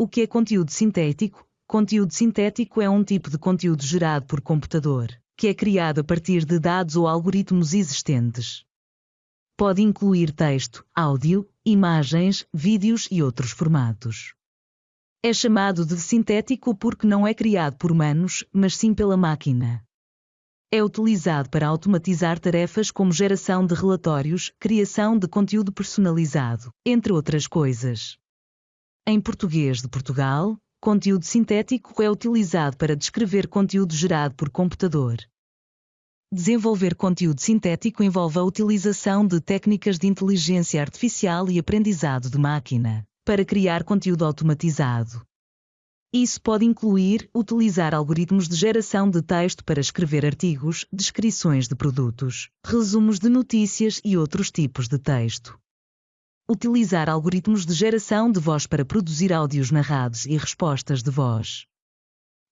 O que é conteúdo sintético? Conteúdo sintético é um tipo de conteúdo gerado por computador, que é criado a partir de dados ou algoritmos existentes. Pode incluir texto, áudio, imagens, vídeos e outros formatos. É chamado de sintético porque não é criado por humanos, mas sim pela máquina. É utilizado para automatizar tarefas como geração de relatórios, criação de conteúdo personalizado, entre outras coisas. Em português de Portugal, conteúdo sintético é utilizado para descrever conteúdo gerado por computador. Desenvolver conteúdo sintético envolve a utilização de técnicas de inteligência artificial e aprendizado de máquina para criar conteúdo automatizado. Isso pode incluir utilizar algoritmos de geração de texto para escrever artigos, descrições de produtos, resumos de notícias e outros tipos de texto. Utilizar algoritmos de geração de voz para produzir áudios narrados e respostas de voz.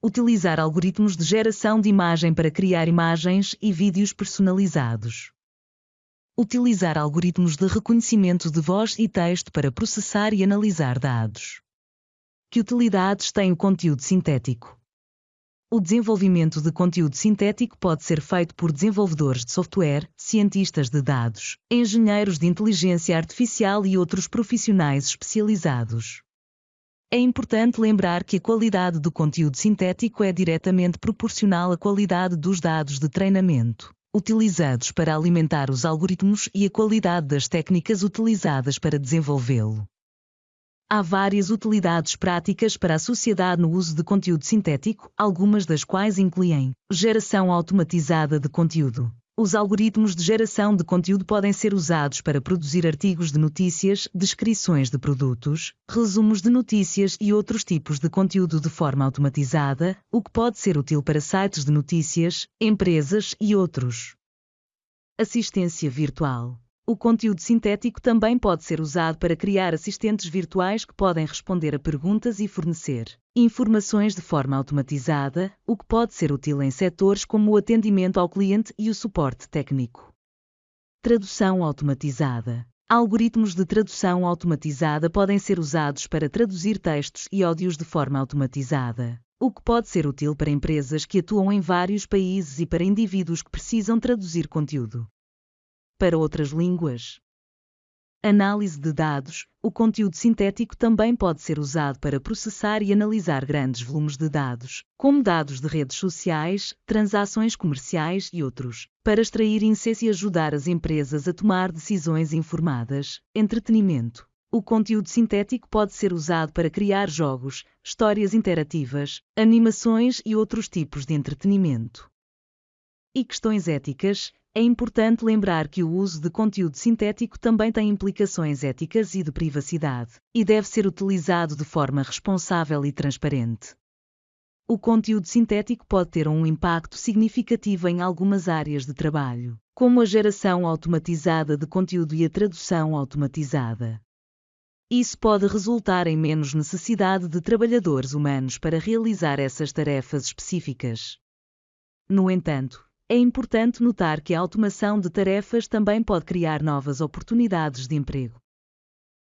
Utilizar algoritmos de geração de imagem para criar imagens e vídeos personalizados. Utilizar algoritmos de reconhecimento de voz e texto para processar e analisar dados. Que utilidades tem o conteúdo sintético? O desenvolvimento de conteúdo sintético pode ser feito por desenvolvedores de software, cientistas de dados, engenheiros de inteligência artificial e outros profissionais especializados. É importante lembrar que a qualidade do conteúdo sintético é diretamente proporcional à qualidade dos dados de treinamento utilizados para alimentar os algoritmos e a qualidade das técnicas utilizadas para desenvolvê-lo. Há várias utilidades práticas para a sociedade no uso de conteúdo sintético, algumas das quais incluem geração automatizada de conteúdo. Os algoritmos de geração de conteúdo podem ser usados para produzir artigos de notícias, descrições de produtos, resumos de notícias e outros tipos de conteúdo de forma automatizada, o que pode ser útil para sites de notícias, empresas e outros. Assistência virtual. O conteúdo sintético também pode ser usado para criar assistentes virtuais que podem responder a perguntas e fornecer informações de forma automatizada, o que pode ser útil em setores como o atendimento ao cliente e o suporte técnico. Tradução automatizada. Algoritmos de tradução automatizada podem ser usados para traduzir textos e áudios de forma automatizada, o que pode ser útil para empresas que atuam em vários países e para indivíduos que precisam traduzir conteúdo para outras línguas. Análise de dados. O conteúdo sintético também pode ser usado para processar e analisar grandes volumes de dados, como dados de redes sociais, transações comerciais e outros, para extrair insights e ajudar as empresas a tomar decisões informadas. Entretenimento. O conteúdo sintético pode ser usado para criar jogos, histórias interativas, animações e outros tipos de entretenimento. E questões éticas é importante lembrar que o uso de conteúdo sintético também tem implicações éticas e de privacidade, e deve ser utilizado de forma responsável e transparente. O conteúdo sintético pode ter um impacto significativo em algumas áreas de trabalho, como a geração automatizada de conteúdo e a tradução automatizada. Isso pode resultar em menos necessidade de trabalhadores humanos para realizar essas tarefas específicas. No entanto, é importante notar que a automação de tarefas também pode criar novas oportunidades de emprego.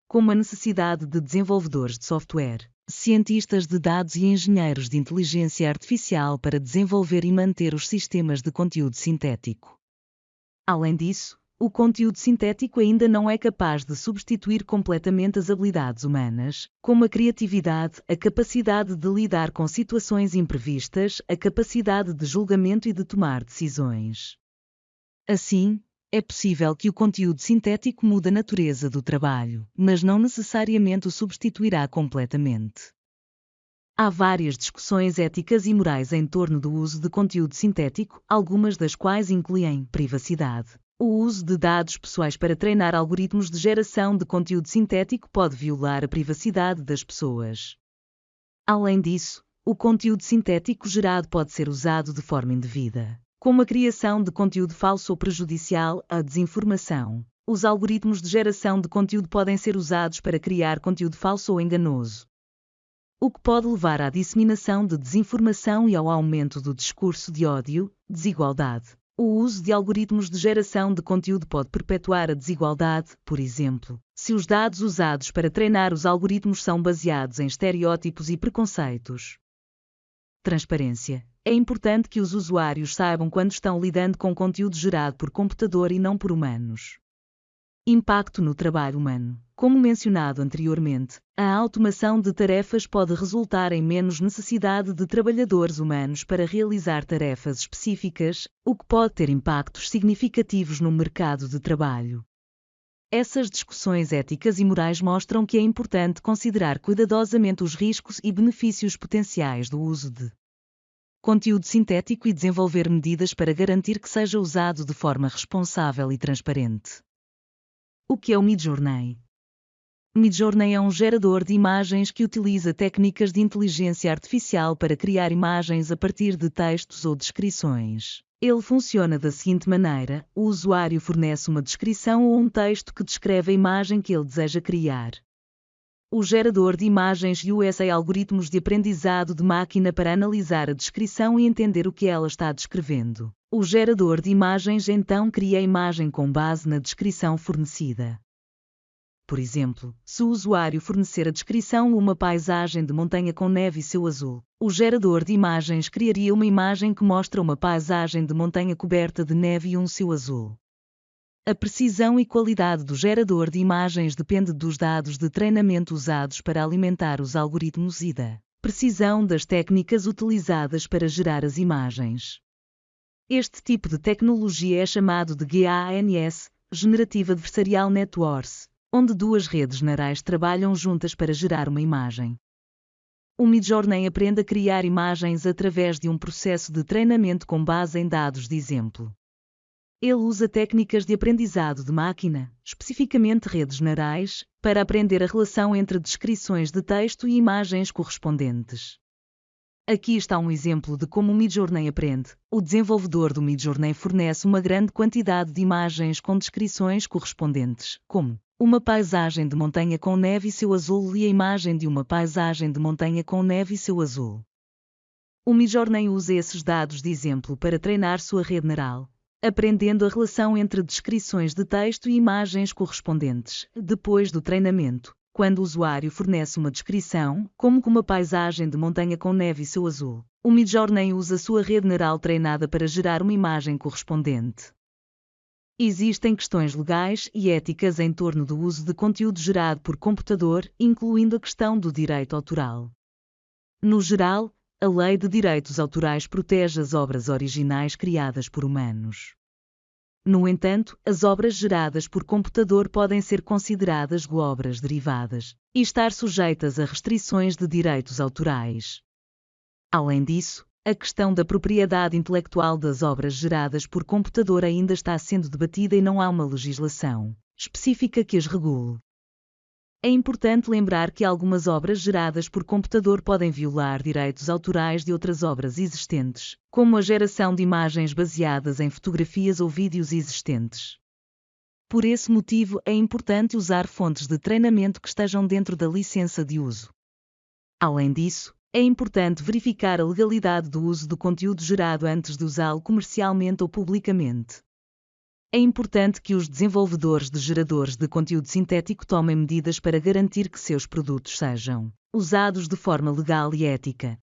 Como a necessidade de desenvolvedores de software, cientistas de dados e engenheiros de inteligência artificial para desenvolver e manter os sistemas de conteúdo sintético. Além disso, o conteúdo sintético ainda não é capaz de substituir completamente as habilidades humanas, como a criatividade, a capacidade de lidar com situações imprevistas, a capacidade de julgamento e de tomar decisões. Assim, é possível que o conteúdo sintético mude a natureza do trabalho, mas não necessariamente o substituirá completamente. Há várias discussões éticas e morais em torno do uso de conteúdo sintético, algumas das quais incluem privacidade, o uso de dados pessoais para treinar algoritmos de geração de conteúdo sintético pode violar a privacidade das pessoas. Além disso, o conteúdo sintético gerado pode ser usado de forma indevida, como a criação de conteúdo falso ou prejudicial à desinformação. Os algoritmos de geração de conteúdo podem ser usados para criar conteúdo falso ou enganoso, o que pode levar à disseminação de desinformação e ao aumento do discurso de ódio, desigualdade, O uso de algoritmos de geração de conteúdo pode perpetuar a desigualdade, por exemplo, se os dados usados para treinar os algoritmos são baseados em estereótipos e preconceitos. Transparência. É importante que os usuários saibam quando estão lidando com conteúdo gerado por computador e não por humanos. Impacto no trabalho humano. Como mencionado anteriormente, a automação de tarefas pode resultar em menos necessidade de trabalhadores humanos para realizar tarefas específicas, o que pode ter impactos significativos no mercado de trabalho. Essas discussões éticas e morais mostram que é importante considerar cuidadosamente os riscos e benefícios potenciais do uso de conteúdo sintético e desenvolver medidas para garantir que seja usado de forma responsável e transparente. O que é o Midjourney? Midjourney é um gerador de imagens que utiliza técnicas de inteligência artificial para criar imagens a partir de textos ou descrições. Ele funciona da seguinte maneira: o usuário fornece uma descrição ou um texto que descreve a imagem que ele deseja criar. O gerador de imagens usa algoritmos de aprendizado de máquina para analisar a descrição e entender o que ela está descrevendo. O gerador de imagens então cria a imagem com base na descrição fornecida. Por exemplo, se o usuário fornecer a descrição uma paisagem de montanha com neve e céu azul, o gerador de imagens criaria uma imagem que mostra uma paisagem de montanha coberta de neve e um céu azul. A precisão e qualidade do gerador de imagens depende dos dados de treinamento usados para alimentar os algoritmos e da precisão das técnicas utilizadas para gerar as imagens. Este tipo de tecnologia é chamado de GANS, Generative Adversarial Networks, onde duas redes neurais trabalham juntas para gerar uma imagem. O Midjourney aprende a criar imagens através de um processo de treinamento com base em dados de exemplo. Ele usa técnicas de aprendizado de máquina, especificamente redes neurais, para aprender a relação entre descrições de texto e imagens correspondentes. Aqui está um exemplo de como o Midjourney aprende. O desenvolvedor do Midjourney fornece uma grande quantidade de imagens com descrições correspondentes, como uma paisagem de montanha com neve e céu azul e a imagem de uma paisagem de montanha com neve e céu azul. O Midjourney usa esses dados de exemplo para treinar sua rede neural, aprendendo a relação entre descrições de texto e imagens correspondentes. Depois do treinamento, quando o usuário fornece uma descrição, como uma paisagem de montanha com neve e céu azul, o Midjourney usa sua rede neural treinada para gerar uma imagem correspondente. Existem questões legais e éticas em torno do uso de conteúdo gerado por computador, incluindo a questão do direito autoral. No geral, a Lei de Direitos Autorais protege as obras originais criadas por humanos. No entanto, as obras geradas por computador podem ser consideradas obras derivadas e estar sujeitas a restrições de direitos autorais. Além disso, a questão da propriedade intelectual das obras geradas por computador ainda está sendo debatida e não há uma legislação específica que as regule. É importante lembrar que algumas obras geradas por computador podem violar direitos autorais de outras obras existentes, como a geração de imagens baseadas em fotografias ou vídeos existentes. Por esse motivo, é importante usar fontes de treinamento que estejam dentro da licença de uso. Além disso, é importante verificar a legalidade do uso do conteúdo gerado antes de usá-lo comercialmente ou publicamente. É importante que os desenvolvedores de geradores de conteúdo sintético tomem medidas para garantir que seus produtos sejam usados de forma legal e ética,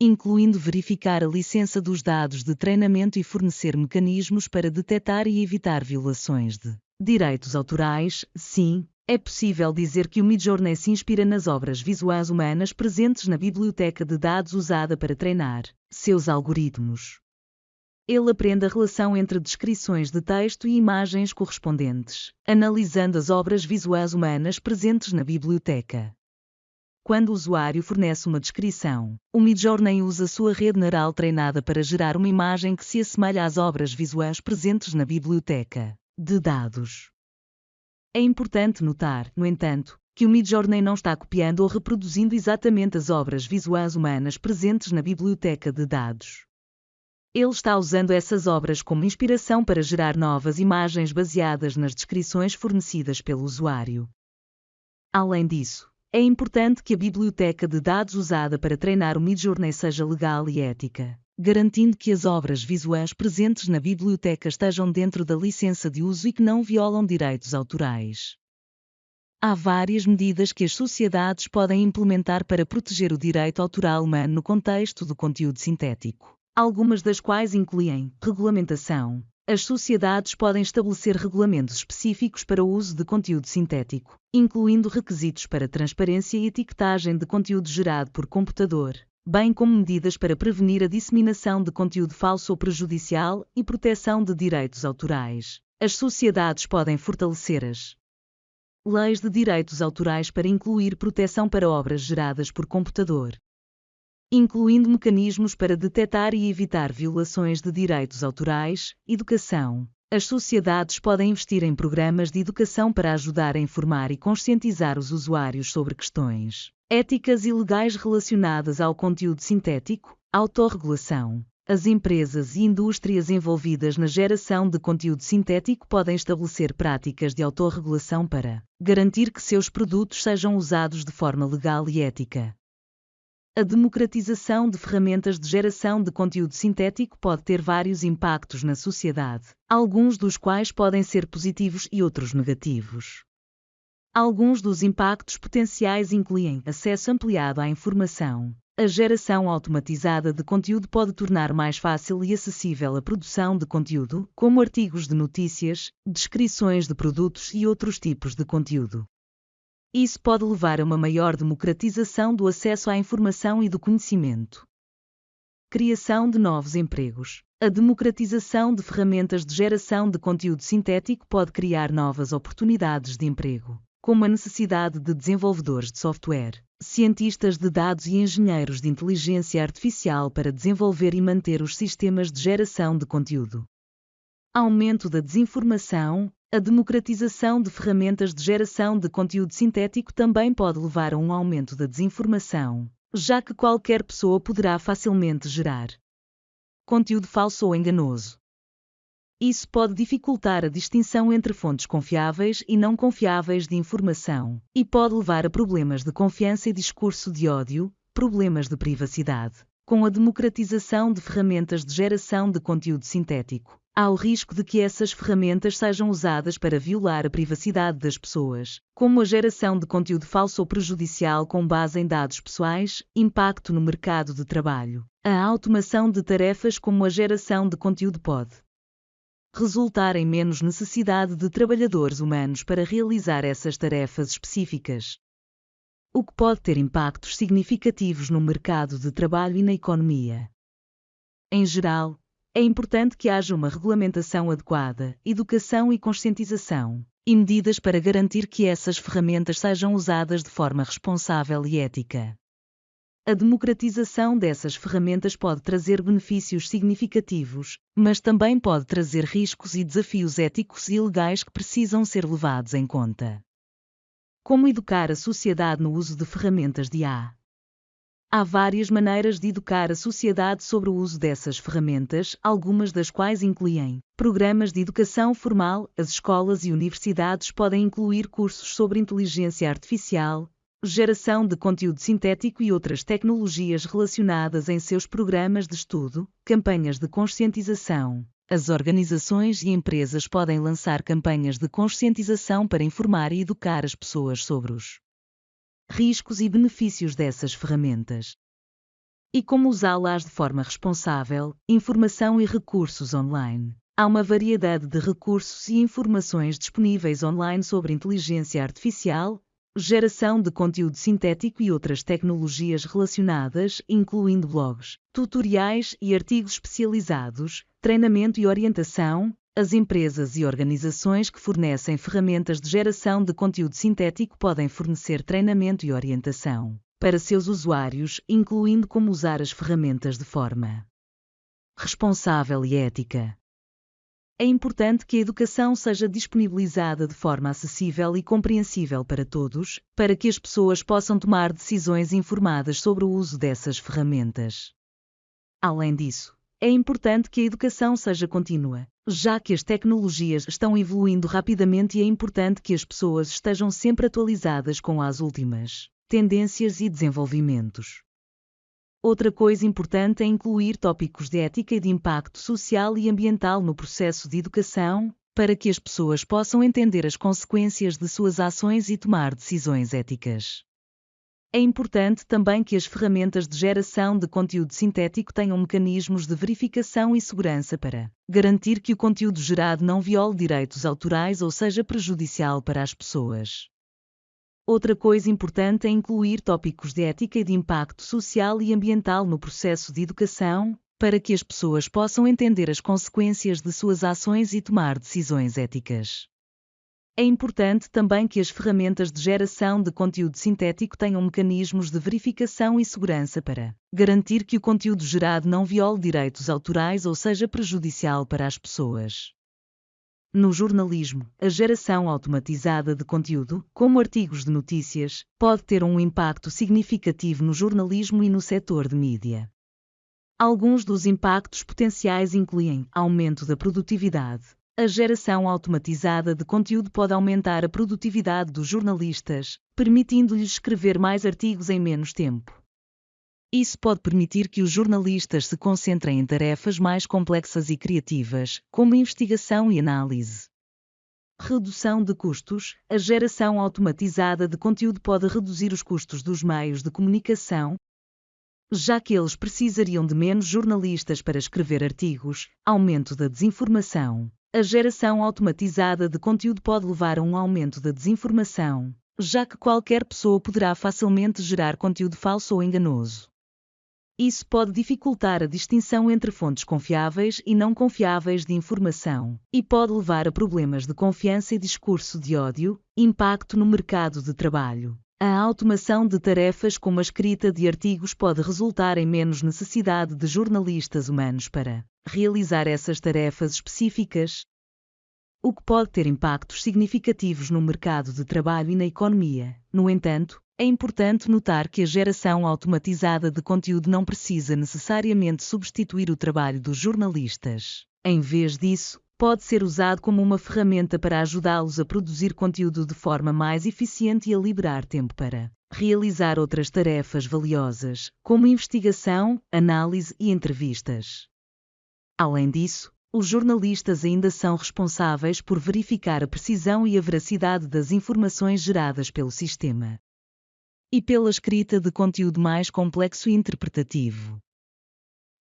incluindo verificar a licença dos dados de treinamento e fornecer mecanismos para detectar e evitar violações de direitos autorais. Sim, é possível dizer que o Midjourney se inspira nas obras visuais humanas presentes na biblioteca de dados usada para treinar seus algoritmos. Ele aprende a relação entre descrições de texto e imagens correspondentes, analisando as obras visuais humanas presentes na biblioteca. Quando o usuário fornece uma descrição, o Midjourney usa sua rede neural treinada para gerar uma imagem que se assemelha às obras visuais presentes na biblioteca de dados. É importante notar, no entanto, que o Midjourney não está copiando ou reproduzindo exatamente as obras visuais humanas presentes na biblioteca de dados. Ele está usando essas obras como inspiração para gerar novas imagens baseadas nas descrições fornecidas pelo usuário. Além disso, é importante que a biblioteca de dados usada para treinar o Midjourney seja legal e ética. garantindo que as obras visuais presentes na biblioteca estejam dentro da licença de uso e que não violam direitos autorais. Há várias medidas que as sociedades podem implementar para proteger o direito autoral humano no contexto do conteúdo sintético, algumas das quais incluem regulamentação. As sociedades podem estabelecer regulamentos específicos para o uso de conteúdo sintético, incluindo requisitos para transparência e etiquetagem de conteúdo gerado por computador, bem como medidas para prevenir a disseminação de conteúdo falso ou prejudicial e proteção de direitos autorais. As sociedades podem fortalecer as leis de direitos autorais para incluir proteção para obras geradas por computador, incluindo mecanismos para detectar e evitar violações de direitos autorais, educação. As sociedades podem investir em programas de educação para ajudar a informar e conscientizar os usuários sobre questões éticas e legais relacionadas ao conteúdo sintético, autorregulação. As empresas e indústrias envolvidas na geração de conteúdo sintético podem estabelecer práticas de autorregulação para garantir que seus produtos sejam usados de forma legal e ética. A democratização de ferramentas de geração de conteúdo sintético pode ter vários impactos na sociedade, alguns dos quais podem ser positivos e outros negativos. Alguns dos impactos potenciais incluem acesso ampliado à informação. A geração automatizada de conteúdo pode tornar mais fácil e acessível a produção de conteúdo, como artigos de notícias, descrições de produtos e outros tipos de conteúdo. Isso pode levar a uma maior democratização do acesso à informação e do conhecimento. Criação de novos empregos. A democratização de ferramentas de geração de conteúdo sintético pode criar novas oportunidades de emprego como a necessidade de desenvolvedores de software, cientistas de dados e engenheiros de inteligência artificial para desenvolver e manter os sistemas de geração de conteúdo. Aumento da desinformação. A democratização de ferramentas de geração de conteúdo sintético também pode levar a um aumento da desinformação, já que qualquer pessoa poderá facilmente gerar conteúdo falso ou enganoso. Isso pode dificultar a distinção entre fontes confiáveis e não confiáveis de informação, e pode levar a problemas de confiança e discurso de ódio, problemas de privacidade. Com a democratização de ferramentas de geração de conteúdo sintético, há o risco de que essas ferramentas sejam usadas para violar a privacidade das pessoas, como a geração de conteúdo falso ou prejudicial com base em dados pessoais, impacto no mercado de trabalho. A automação de tarefas como a geração de conteúdo pode resultar em menos necessidade de trabalhadores humanos para realizar essas tarefas específicas. O que pode ter impactos significativos no mercado de trabalho e na economia. Em geral, é importante que haja uma regulamentação adequada, educação e conscientização, e medidas para garantir que essas ferramentas sejam usadas de forma responsável e ética. A democratização dessas ferramentas pode trazer benefícios significativos, mas também pode trazer riscos e desafios éticos e legais que precisam ser levados em conta. Como educar a sociedade no uso de ferramentas de IA? Há várias maneiras de educar a sociedade sobre o uso dessas ferramentas, algumas das quais incluem programas de educação formal. As escolas e universidades podem incluir cursos sobre inteligência artificial, geração de conteúdo sintético e outras tecnologias relacionadas em seus programas de estudo, campanhas de conscientização. As organizações e empresas podem lançar campanhas de conscientização para informar e educar as pessoas sobre os riscos e benefícios dessas ferramentas. E como usá-las de forma responsável, informação e recursos online. Há uma variedade de recursos e informações disponíveis online sobre inteligência artificial, geração de conteúdo sintético e outras tecnologias relacionadas, incluindo blogs, tutoriais e artigos especializados, treinamento e orientação. As empresas e organizações que fornecem ferramentas de geração de conteúdo sintético podem fornecer treinamento e orientação para seus usuários, incluindo como usar as ferramentas de forma responsável e ética é importante que a educação seja disponibilizada de forma acessível e compreensível para todos, para que as pessoas possam tomar decisões informadas sobre o uso dessas ferramentas. Além disso, é importante que a educação seja contínua, já que as tecnologias estão evoluindo rapidamente e é importante que as pessoas estejam sempre atualizadas com as últimas tendências e desenvolvimentos. Outra coisa importante é incluir tópicos de ética e de impacto social e ambiental no processo de educação, para que as pessoas possam entender as consequências de suas ações e tomar decisões éticas. É importante também que as ferramentas de geração de conteúdo sintético tenham mecanismos de verificação e segurança para garantir que o conteúdo gerado não viole direitos autorais ou seja prejudicial para as pessoas. Outra coisa importante é incluir tópicos de ética e de impacto social e ambiental no processo de educação, para que as pessoas possam entender as consequências de suas ações e tomar decisões éticas. É importante também que as ferramentas de geração de conteúdo sintético tenham mecanismos de verificação e segurança para garantir que o conteúdo gerado não viole direitos autorais ou seja prejudicial para as pessoas. No jornalismo, a geração automatizada de conteúdo, como artigos de notícias, pode ter um impacto significativo no jornalismo e no setor de mídia. Alguns dos impactos potenciais incluem aumento da produtividade. A geração automatizada de conteúdo pode aumentar a produtividade dos jornalistas, permitindo-lhes escrever mais artigos em menos tempo. Isso pode permitir que os jornalistas se concentrem em tarefas mais complexas e criativas, como investigação e análise. Redução de custos. A geração automatizada de conteúdo pode reduzir os custos dos meios de comunicação, já que eles precisariam de menos jornalistas para escrever artigos. Aumento da desinformação. A geração automatizada de conteúdo pode levar a um aumento da desinformação, já que qualquer pessoa poderá facilmente gerar conteúdo falso ou enganoso. Isso pode dificultar a distinção entre fontes confiáveis e não confiáveis de informação, e pode levar a problemas de confiança e discurso de ódio, impacto no mercado de trabalho. A automação de tarefas como a escrita de artigos pode resultar em menos necessidade de jornalistas humanos para realizar essas tarefas específicas, o que pode ter impactos significativos no mercado de trabalho e na economia. No entanto, é importante notar que a geração automatizada de conteúdo não precisa necessariamente substituir o trabalho dos jornalistas. Em vez disso, pode ser usado como uma ferramenta para ajudá-los a produzir conteúdo de forma mais eficiente e a liberar tempo para realizar outras tarefas valiosas, como investigação, análise e entrevistas. Além disso, os jornalistas ainda são responsáveis por verificar a precisão e a veracidade das informações geradas pelo sistema e pela escrita de conteúdo mais complexo e interpretativo.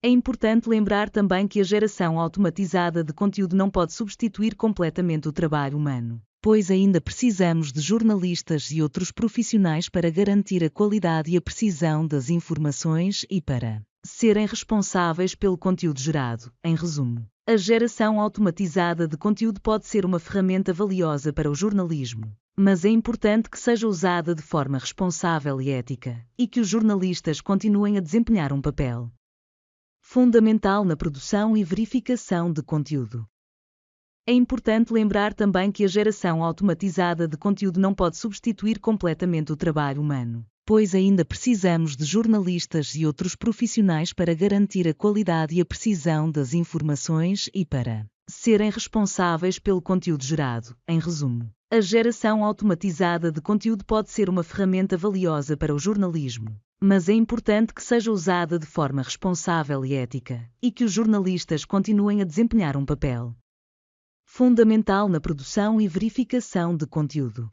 É importante lembrar também que a geração automatizada de conteúdo não pode substituir completamente o trabalho humano, pois ainda precisamos de jornalistas e outros profissionais para garantir a qualidade e a precisão das informações e para serem responsáveis pelo conteúdo gerado. Em resumo, a geração automatizada de conteúdo pode ser uma ferramenta valiosa para o jornalismo, mas é importante que seja usada de forma responsável e ética, e que os jornalistas continuem a desempenhar um papel fundamental na produção e verificação de conteúdo. É importante lembrar também que a geração automatizada de conteúdo não pode substituir completamente o trabalho humano, pois ainda precisamos de jornalistas e outros profissionais para garantir a qualidade e a precisão das informações e para serem responsáveis pelo conteúdo gerado. Em resumo, a geração automatizada de conteúdo pode ser uma ferramenta valiosa para o jornalismo, mas é importante que seja usada de forma responsável e ética, e que os jornalistas continuem a desempenhar um papel fundamental na produção e verificação de conteúdo.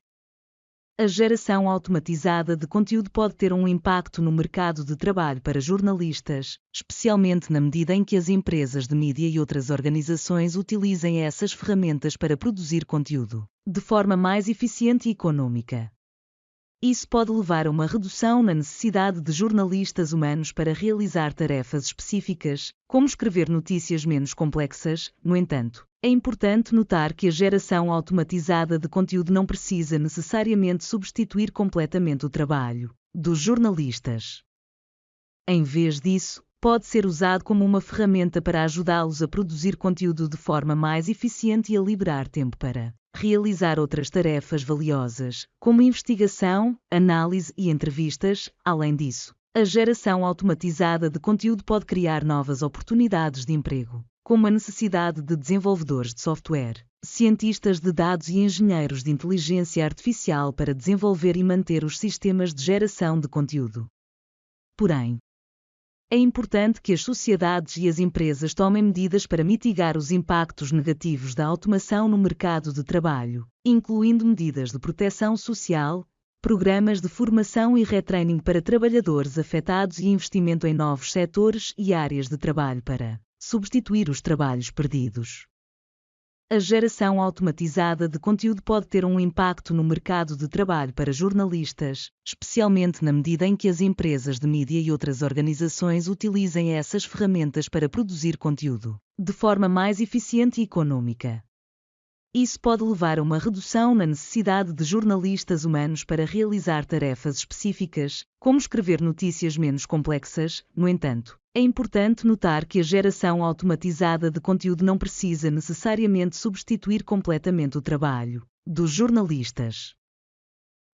A geração automatizada de conteúdo pode ter um impacto no mercado de trabalho para jornalistas, especialmente na medida em que as empresas de mídia e outras organizações utilizem essas ferramentas para produzir conteúdo de forma mais eficiente e econômica. Isso pode levar a uma redução na necessidade de jornalistas humanos para realizar tarefas específicas, como escrever notícias menos complexas, no entanto, é importante notar que a geração automatizada de conteúdo não precisa necessariamente substituir completamente o trabalho dos jornalistas. Em vez disso, pode ser usado como uma ferramenta para ajudá-los a produzir conteúdo de forma mais eficiente e a liberar tempo para realizar outras tarefas valiosas, como investigação, análise e entrevistas. Além disso, a geração automatizada de conteúdo pode criar novas oportunidades de emprego como a necessidade de desenvolvedores de software, cientistas de dados e engenheiros de inteligência artificial para desenvolver e manter os sistemas de geração de conteúdo. Porém, é importante que as sociedades e as empresas tomem medidas para mitigar os impactos negativos da automação no mercado de trabalho, incluindo medidas de proteção social, programas de formação e retraining para trabalhadores afetados e investimento em novos setores e áreas de trabalho para substituir os trabalhos perdidos. A geração automatizada de conteúdo pode ter um impacto no mercado de trabalho para jornalistas, especialmente na medida em que as empresas de mídia e outras organizações utilizem essas ferramentas para produzir conteúdo de forma mais eficiente e econômica. Isso pode levar a uma redução na necessidade de jornalistas humanos para realizar tarefas específicas, como escrever notícias menos complexas. No entanto, é importante notar que a geração automatizada de conteúdo não precisa necessariamente substituir completamente o trabalho dos jornalistas.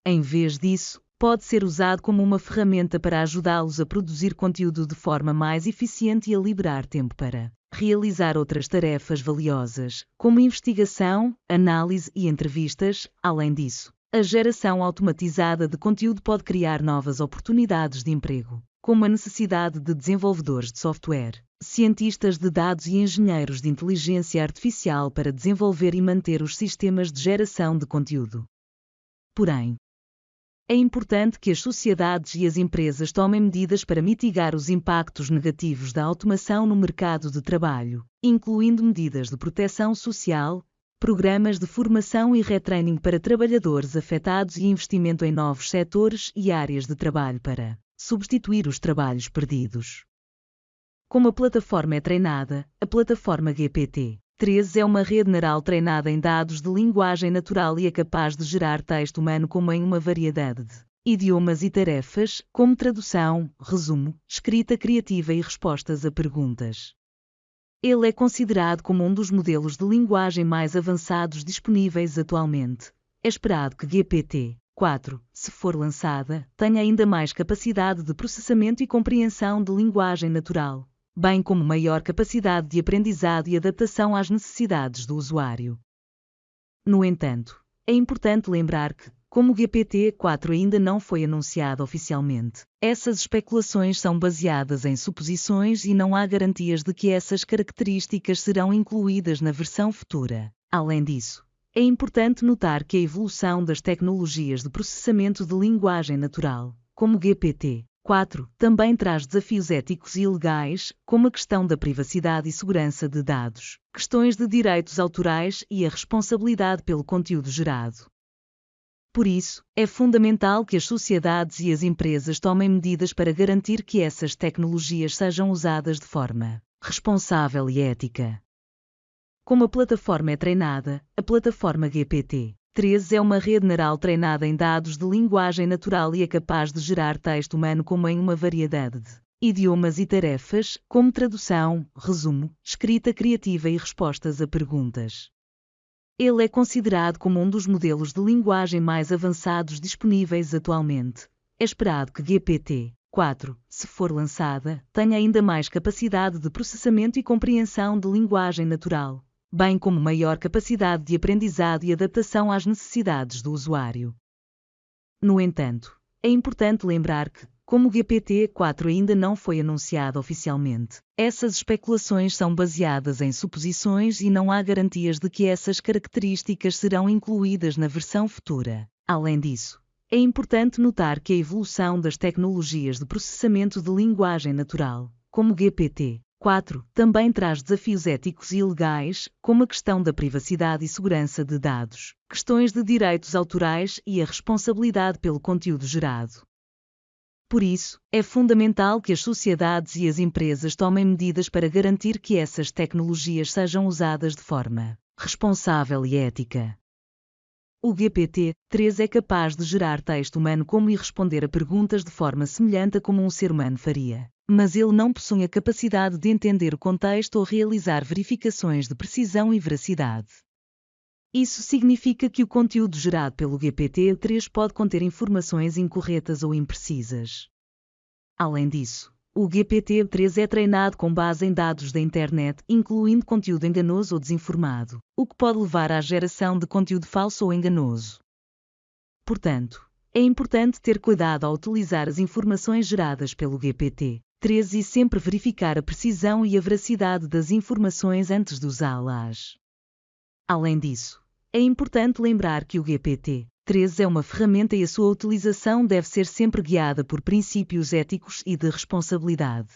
Em vez disso, pode ser usado como uma ferramenta para ajudá-los a produzir conteúdo de forma mais eficiente e a liberar tempo para realizar outras tarefas valiosas, como investigação, análise e entrevistas. Além disso, a geração automatizada de conteúdo pode criar novas oportunidades de emprego, como a necessidade de desenvolvedores de software, cientistas de dados e engenheiros de inteligência artificial para desenvolver e manter os sistemas de geração de conteúdo. Porém, é importante que as sociedades e as empresas tomem medidas para mitigar os impactos negativos da automação no mercado de trabalho, incluindo medidas de proteção social, programas de formação e retraining para trabalhadores afetados e investimento em novos setores e áreas de trabalho para substituir os trabalhos perdidos. Como a plataforma é treinada, a plataforma GPT 13 é uma rede neural treinada em dados de linguagem natural e é capaz de gerar texto humano como em uma variedade de idiomas e tarefas, como tradução, resumo, escrita criativa e respostas a perguntas. Ele é considerado como um dos modelos de linguagem mais avançados disponíveis atualmente. É esperado que GPT 4, se for lançada, tenha ainda mais capacidade de processamento e compreensão de linguagem natural, bem como maior capacidade de aprendizado e adaptação às necessidades do usuário. No entanto, é importante lembrar que, como o GPT-4 ainda não foi anunciado oficialmente, essas especulações são baseadas em suposições e não há garantias de que essas características serão incluídas na versão futura. Além disso, é importante notar que a evolução das tecnologias de processamento de linguagem natural, como o GPT, 4. Também traz desafios éticos e legais, como a questão da privacidade e segurança de dados, questões de direitos autorais e a responsabilidade pelo conteúdo gerado. Por isso, é fundamental que as sociedades e as empresas tomem medidas para garantir que essas tecnologias sejam usadas de forma responsável e ética. Como a plataforma é treinada, a plataforma GPT 13 é uma rede neural treinada em dados de linguagem natural e é capaz de gerar texto humano como em uma variedade de idiomas e tarefas, como tradução, resumo, escrita criativa e respostas a perguntas. Ele é considerado como um dos modelos de linguagem mais avançados disponíveis atualmente. É esperado que GPT 4, se for lançada, tenha ainda mais capacidade de processamento e compreensão de linguagem natural, bem como maior capacidade de aprendizado e adaptação às necessidades do usuário. No entanto, é importante lembrar que, como o GPT-4 ainda não foi anunciado oficialmente, essas especulações são baseadas em suposições e não há garantias de que essas características serão incluídas na versão futura. Além disso, é importante notar que a evolução das tecnologias de processamento de linguagem natural, como GPT, 4. Também traz desafios éticos e legais, como a questão da privacidade e segurança de dados, questões de direitos autorais e a responsabilidade pelo conteúdo gerado. Por isso, é fundamental que as sociedades e as empresas tomem medidas para garantir que essas tecnologias sejam usadas de forma responsável e ética. O GPT-3 é capaz de gerar texto humano como e responder a perguntas de forma semelhante a como um ser humano faria mas ele não possui a capacidade de entender o contexto ou realizar verificações de precisão e veracidade. Isso significa que o conteúdo gerado pelo GPT-3 pode conter informações incorretas ou imprecisas. Além disso, o GPT-3 é treinado com base em dados da internet, incluindo conteúdo enganoso ou desinformado, o que pode levar à geração de conteúdo falso ou enganoso. Portanto, é importante ter cuidado ao utilizar as informações geradas pelo GPT 3 e sempre verificar a precisão e a veracidade das informações antes de usá-las. Além disso, é importante lembrar que o GPT 3 é uma ferramenta e a sua utilização deve ser sempre guiada por princípios éticos e de responsabilidade.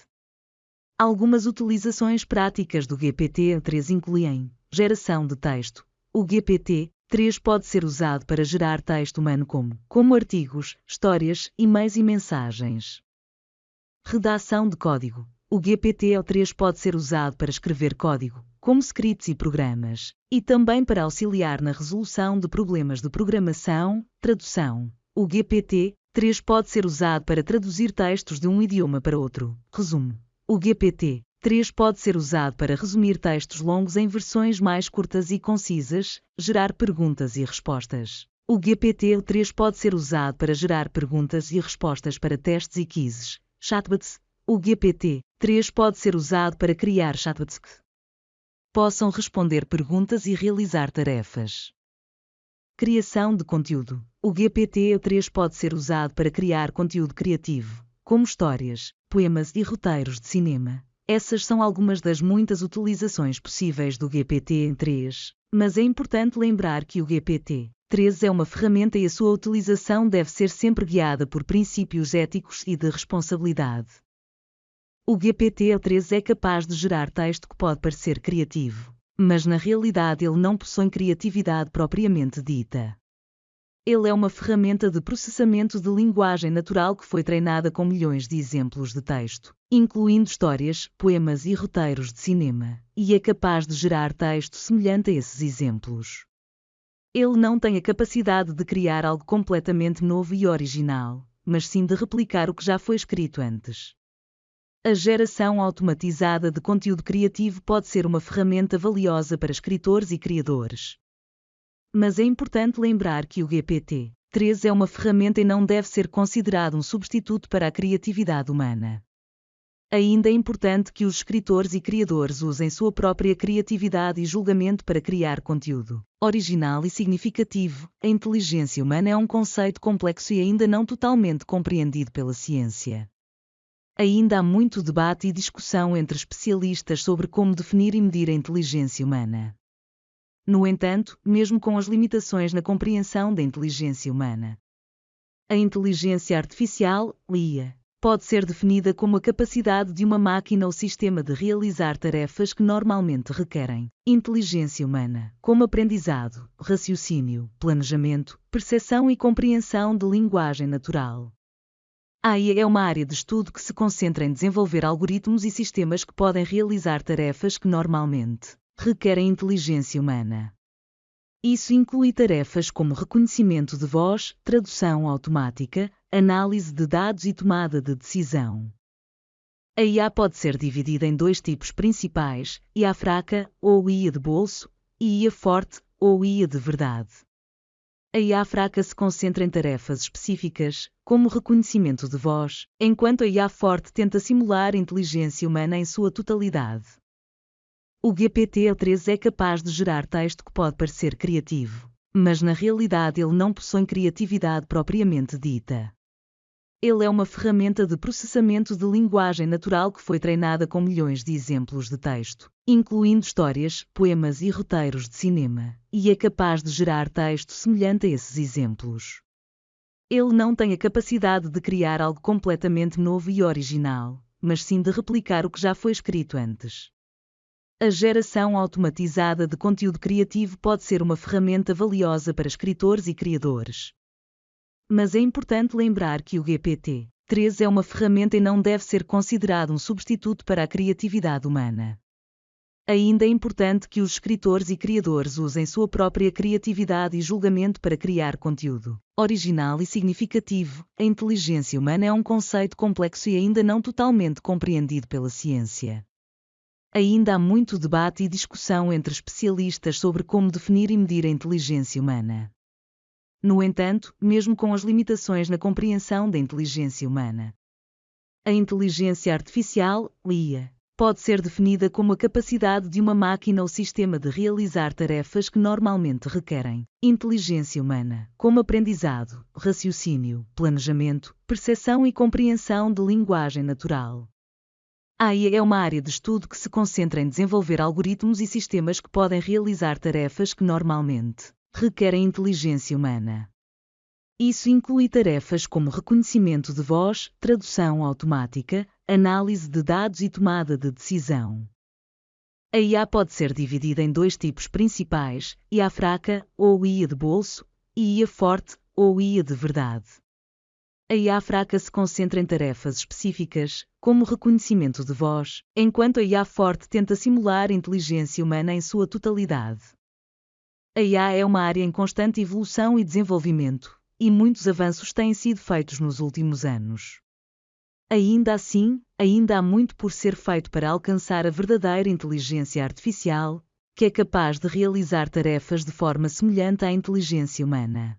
Algumas utilizações práticas do GPT-3 incluem geração de texto. O GPT-3 pode ser usado para gerar texto humano como, como artigos, histórias, e-mails e mensagens. Redação de código. O GPT-3 pode ser usado para escrever código, como scripts e programas, e também para auxiliar na resolução de problemas de programação, tradução. O GPT-3 pode ser usado para traduzir textos de um idioma para outro. Resumo. O GPT-3 pode ser usado para resumir textos longos em versões mais curtas e concisas, gerar perguntas e respostas. O GPT-3 pode ser usado para gerar perguntas e respostas para testes e quizzes, chatbots. O GPT-3 pode ser usado para criar chatbots que possam responder perguntas e realizar tarefas. Criação de conteúdo. O GPT-3 pode ser usado para criar conteúdo criativo, como histórias, poemas e roteiros de cinema. Essas são algumas das muitas utilizações possíveis do GPT-3, mas é importante lembrar que o GPT-3 é uma ferramenta e a sua utilização deve ser sempre guiada por princípios éticos e de responsabilidade. O GPT-3 é capaz de gerar texto que pode parecer criativo, mas na realidade ele não possui criatividade propriamente dita. Ele é uma ferramenta de processamento de linguagem natural que foi treinada com milhões de exemplos de texto, incluindo histórias, poemas e roteiros de cinema, e é capaz de gerar texto semelhante a esses exemplos. Ele não tem a capacidade de criar algo completamente novo e original, mas sim de replicar o que já foi escrito antes. A geração automatizada de conteúdo criativo pode ser uma ferramenta valiosa para escritores e criadores, mas é importante lembrar que o GPT-3 é uma ferramenta e não deve ser considerado um substituto para a criatividade humana. Ainda é importante que os escritores e criadores usem sua própria criatividade e julgamento para criar conteúdo original e significativo. A inteligência humana é um conceito complexo e ainda não totalmente compreendido pela ciência. Ainda há muito debate e discussão entre especialistas sobre como definir e medir a inteligência humana. No entanto, mesmo com as limitações na compreensão da inteligência humana, a inteligência artificial, IA, pode ser definida como a capacidade de uma máquina ou sistema de realizar tarefas que normalmente requerem inteligência humana, como aprendizado, raciocínio, planejamento, percepção e compreensão de linguagem natural. A IA é uma área de estudo que se concentra em desenvolver algoritmos e sistemas que podem realizar tarefas que normalmente requerem inteligência humana. Isso inclui tarefas como reconhecimento de voz, tradução automática, análise de dados e tomada de decisão. A IA pode ser dividida em dois tipos principais: IA fraca, ou IA de bolso, e IA forte, ou IA de verdade. A IA fraca se concentra em tarefas específicas, como reconhecimento de voz, enquanto a IA forte tenta simular inteligência humana em sua totalidade. O GPT-3 é capaz de gerar texto que pode parecer criativo, mas na realidade ele não possui criatividade propriamente dita. Ele é uma ferramenta de processamento de linguagem natural que foi treinada com milhões de exemplos de texto, incluindo histórias, poemas e roteiros de cinema, e é capaz de gerar texto semelhante a esses exemplos. Ele não tem a capacidade de criar algo completamente novo e original, mas sim de replicar o que já foi escrito antes. A geração automatizada de conteúdo criativo pode ser uma ferramenta valiosa para escritores e criadores. Mas é importante lembrar que o GPT-3 é uma ferramenta e não deve ser considerado um substituto para a criatividade humana. Ainda é importante que os escritores e criadores usem sua própria criatividade e julgamento para criar conteúdo original e significativo. A inteligência humana é um conceito complexo e ainda não totalmente compreendido pela ciência. Ainda há muito debate e discussão entre especialistas sobre como definir e medir a inteligência humana. No entanto, mesmo com as limitações na compreensão da inteligência humana, a inteligência artificial, IA, pode ser definida como a capacidade de uma máquina ou sistema de realizar tarefas que normalmente requerem inteligência humana, como aprendizado, raciocínio, planejamento, percepção e compreensão de linguagem natural. A AI é uma área de estudo que se concentra em desenvolver algoritmos e sistemas que podem realizar tarefas que normalmente requerem inteligência humana. Isso inclui tarefas como reconhecimento de voz, tradução automática, análise de dados e tomada de decisão. A IA pode ser dividida em dois tipos principais: IA fraca, ou IA de bolso, e IA forte, ou IA de verdade. A IA fraca se concentra em tarefas específicas, como reconhecimento de voz, enquanto a IA forte tenta simular inteligência humana em sua totalidade. A IA é uma área em constante evolução e desenvolvimento, e muitos avanços têm sido feitos nos últimos anos. Ainda assim, ainda há muito por ser feito para alcançar a verdadeira inteligência artificial, que é capaz de realizar tarefas de forma semelhante à inteligência humana.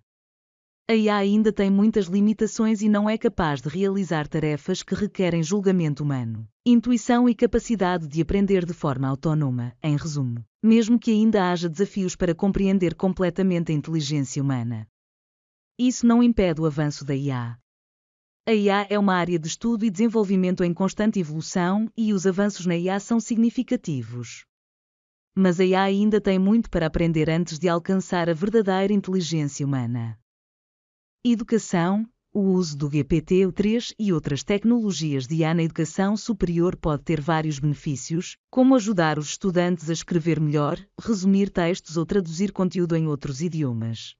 A IA ainda tem muitas limitações e não é capaz de realizar tarefas que requerem julgamento humano, intuição e capacidade de aprender de forma autónoma, em resumo, mesmo que ainda haja desafios para compreender completamente a inteligência humana. Isso não impede o avanço da IA. A IA é uma área de estudo e desenvolvimento em constante evolução e os avanços na IA são significativos. Mas a IA ainda tem muito para aprender antes de alcançar a verdadeira inteligência humana. Educação, o uso do GPT-3 e outras tecnologias de IA na educação superior pode ter vários benefícios, como ajudar os estudantes a escrever melhor, resumir textos ou traduzir conteúdo em outros idiomas.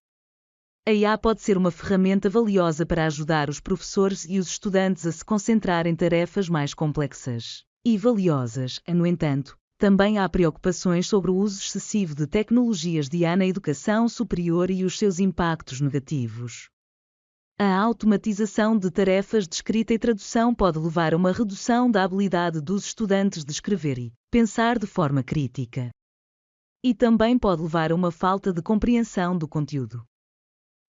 A IA pode ser uma ferramenta valiosa para ajudar os professores e os estudantes a se concentrar em tarefas mais complexas e valiosas. No entanto, também há preocupações sobre o uso excessivo de tecnologias de IA na educação superior e os seus impactos negativos. A automatização de tarefas de escrita e tradução pode levar a uma redução da habilidade dos estudantes de escrever e pensar de forma crítica. E também pode levar a uma falta de compreensão do conteúdo.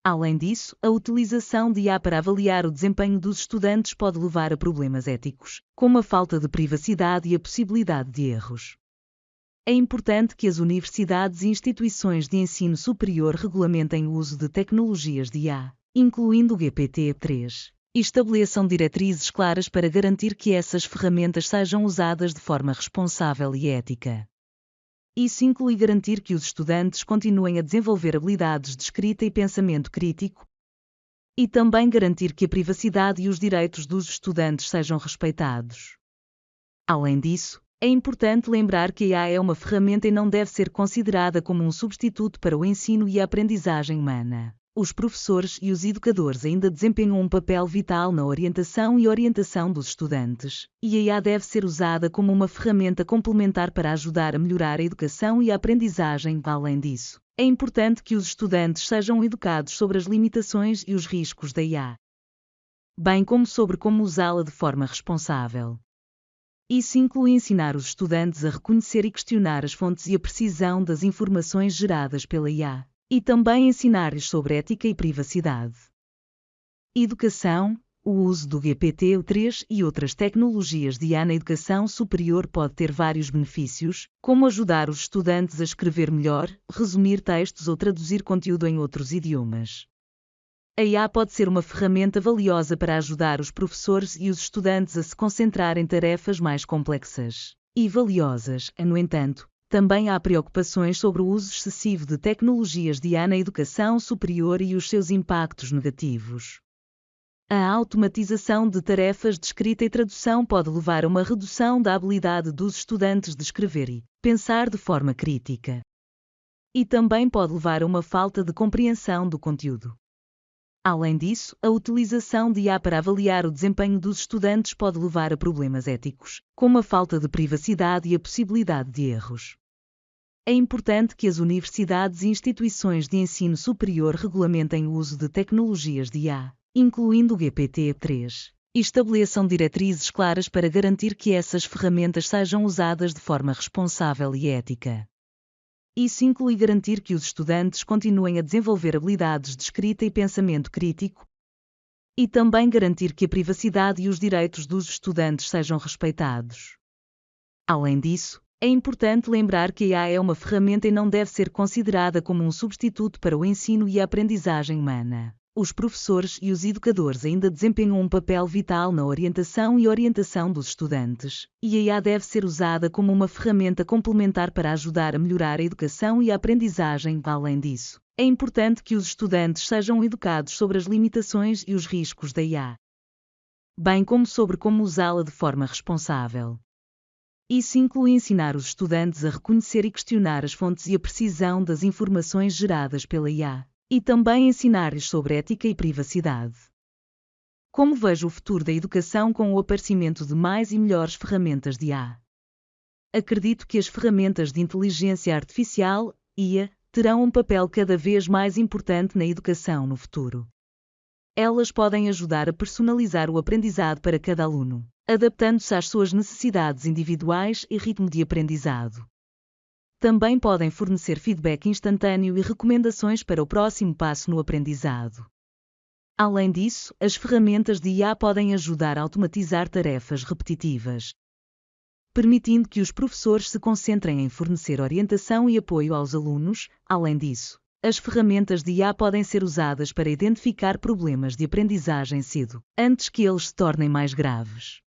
Além disso, a utilização de IA para avaliar o desempenho dos estudantes pode levar a problemas éticos, como a falta de privacidade e a possibilidade de erros. É importante que as universidades e instituições de ensino superior regulamentem o uso de tecnologias de IA incluindo o GPT-3, e estabeleçam diretrizes claras para garantir que essas ferramentas sejam usadas de forma responsável e ética. Isso inclui garantir que os estudantes continuem a desenvolver habilidades de escrita e pensamento crítico, e também garantir que a privacidade e os direitos dos estudantes sejam respeitados. Além disso, é importante lembrar que a IA é uma ferramenta e não deve ser considerada como um substituto para o ensino e a aprendizagem humana os professores e os educadores ainda desempenham um papel vital na orientação e orientação dos estudantes, e a IA deve ser usada como uma ferramenta complementar para ajudar a melhorar a educação e a aprendizagem. Além disso, é importante que os estudantes sejam educados sobre as limitações e os riscos da IA, bem como sobre como usá-la de forma responsável. Isso inclui ensinar os estudantes a reconhecer e questionar as fontes e a precisão das informações geradas pela IA e também ensinar-lhes sobre ética e privacidade. Educação, o uso do GPT-3 e outras tecnologias de IA na educação superior pode ter vários benefícios, como ajudar os estudantes a escrever melhor, resumir textos ou traduzir conteúdo em outros idiomas. A IA pode ser uma ferramenta valiosa para ajudar os professores e os estudantes a se concentrar em tarefas mais complexas e valiosas. No entanto, também há preocupações sobre o uso excessivo de tecnologias de IA na educação superior e os seus impactos negativos. A automatização de tarefas de escrita e tradução pode levar a uma redução da habilidade dos estudantes de escrever e pensar de forma crítica. E também pode levar a uma falta de compreensão do conteúdo. Além disso, a utilização de IA para avaliar o desempenho dos estudantes pode levar a problemas éticos, como a falta de privacidade e a possibilidade de erros. É importante que as universidades e instituições de ensino superior regulamentem o uso de tecnologias de IA, incluindo o GPT-3, e estabeleçam diretrizes claras para garantir que essas ferramentas sejam usadas de forma responsável e ética. Isso inclui garantir que os estudantes continuem a desenvolver habilidades de escrita e pensamento crítico, e também garantir que a privacidade e os direitos dos estudantes sejam respeitados. Além disso, é importante lembrar que a IA é uma ferramenta e não deve ser considerada como um substituto para o ensino e a aprendizagem humana. Os professores e os educadores ainda desempenham um papel vital na orientação e orientação dos estudantes, e a IA deve ser usada como uma ferramenta complementar para ajudar a melhorar a educação e a aprendizagem. Além disso, é importante que os estudantes sejam educados sobre as limitações e os riscos da IA, bem como sobre como usá-la de forma responsável. Isso inclui ensinar os estudantes a reconhecer e questionar as fontes e a precisão das informações geradas pela IA e também ensinar-lhes sobre ética e privacidade. Como vejo o futuro da educação com o aparecimento de mais e melhores ferramentas de IA? Acredito que as ferramentas de inteligência artificial, IA, terão um papel cada vez mais importante na educação no futuro. Elas podem ajudar a personalizar o aprendizado para cada aluno, adaptando-se às suas necessidades individuais e ritmo de aprendizado também podem fornecer feedback instantâneo e recomendações para o próximo passo no aprendizado. Além disso, as ferramentas de IA podem ajudar a automatizar tarefas repetitivas, permitindo que os professores se concentrem em fornecer orientação e apoio aos alunos. Além disso, as ferramentas de IA podem ser usadas para identificar problemas de aprendizagem cedo, antes que eles se tornem mais graves.